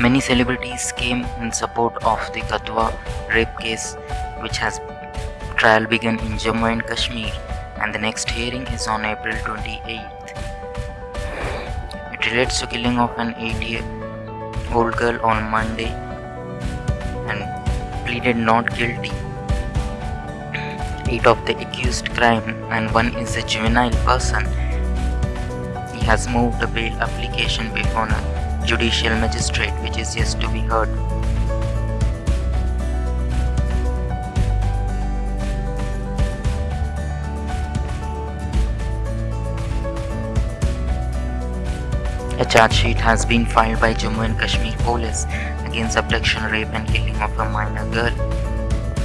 Many celebrities came in support of the Kathua rape case, which has trial begun in Jammu and Kashmir, and the next hearing is on April 28th. It relates to killing of an 8-year-old girl on Monday, and pleaded not guilty. Eight of the accused crime, and one is a juvenile person. He has moved a bail application before a judicial magistrate which is yet to be heard. A charge sheet has been filed by Jammu and Kashmir police against abduction, rape and killing of a minor girl.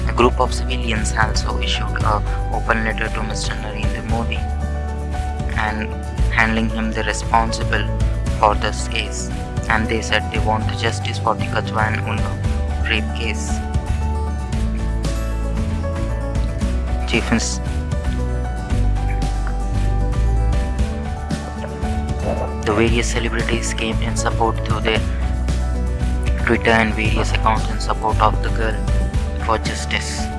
A group of civilians also issued a open letter to Mr. Narendra Modi and handling him the responsible for this case and they said they want justice for the Kathua and Unnao rape case. Chief The various celebrities came in support through their Twitter and various accounts in support of the girl for justice.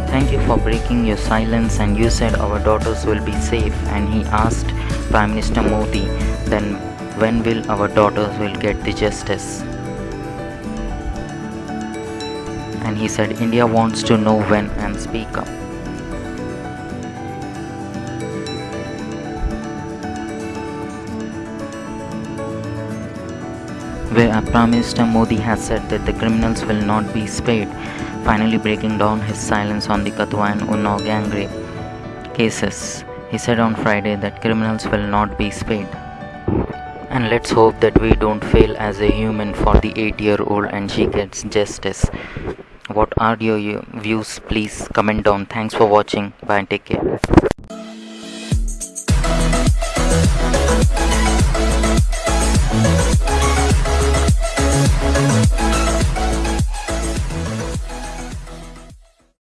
Thank you for breaking your silence and you said our daughters will be safe and he asked Prime Minister Modi then when will our daughters will get the justice? And he said India wants to know when and speak up. Where Prime Minister Modi has said that the criminals will not be spared finally breaking down his silence on the Kathua and Unnao gang rape cases. He said on Friday that criminals will not be spared. And let's hope that we don't fail as a human for the 8 year old and she gets justice. What are your views? Please comment down. Thanks for watching. Bye. and Take care.